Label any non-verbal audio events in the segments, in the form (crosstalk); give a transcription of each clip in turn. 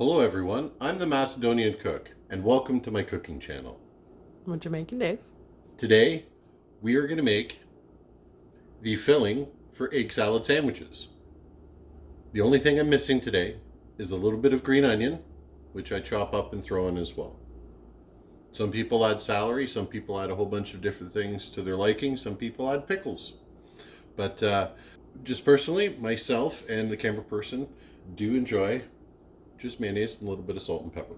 Hello everyone, I'm the Macedonian Cook and welcome to my cooking channel. What you making, Dave? Today we are going to make the filling for egg salad sandwiches. The only thing I'm missing today is a little bit of green onion, which I chop up and throw in as well. Some people add celery, some people add a whole bunch of different things to their liking, some people add pickles. But uh, just personally, myself and the camera person do enjoy just mayonnaise and a little bit of salt and pepper.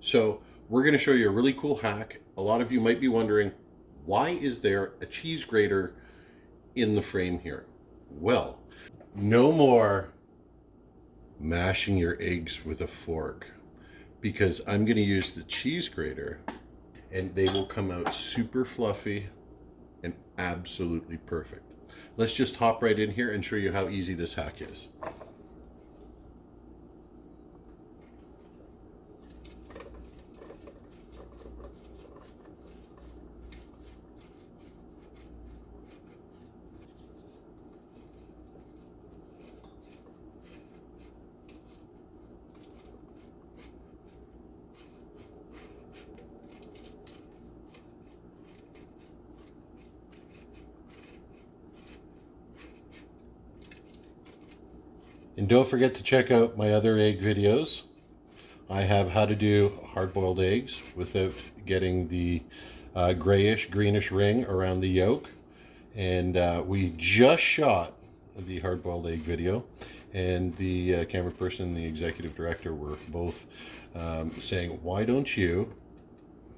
So we're going to show you a really cool hack. A lot of you might be wondering, why is there a cheese grater in the frame here? Well, no more mashing your eggs with a fork because I'm going to use the cheese grater and they will come out super fluffy and absolutely perfect. Let's just hop right in here and show you how easy this hack is. And don't forget to check out my other egg videos. I have how to do hard-boiled eggs without getting the uh, grayish, greenish ring around the yolk. And uh, we just shot the hard-boiled egg video. And the uh, camera person and the executive director were both um, saying, why don't you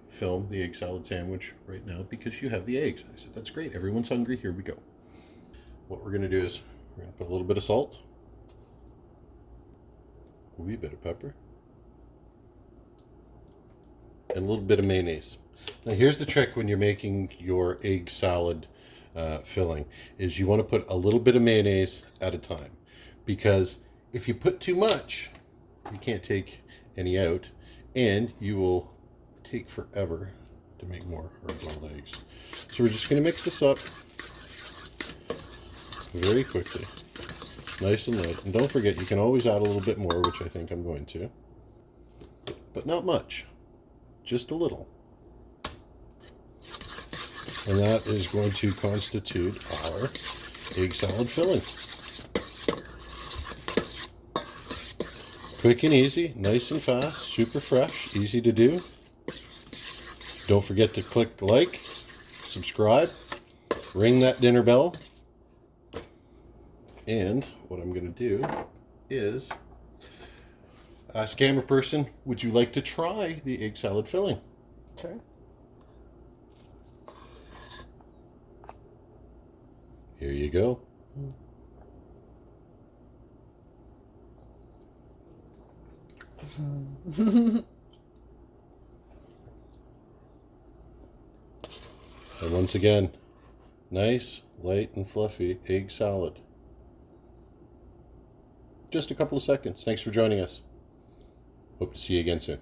film the egg salad sandwich right now because you have the eggs. I said, that's great. Everyone's hungry. Here we go. What we're going to do is we're going to put a little bit of salt a wee bit of pepper, and a little bit of mayonnaise. Now here's the trick when you're making your egg salad uh, filling, is you want to put a little bit of mayonnaise at a time. Because if you put too much, you can't take any out, and you will take forever to make more hard-boiled eggs. So we're just going to mix this up very quickly nice and light. And don't forget, you can always add a little bit more, which I think I'm going to. But not much, just a little. And that is going to constitute our egg salad filling. Quick and easy, nice and fast, super fresh, easy to do. Don't forget to click like, subscribe, ring that dinner bell and what I'm going to do is uh, ask camera person, would you like to try the egg salad filling? Sure. Here you go. Hmm. (laughs) and once again, nice, light and fluffy egg salad just a couple of seconds. Thanks for joining us. Hope to see you again soon.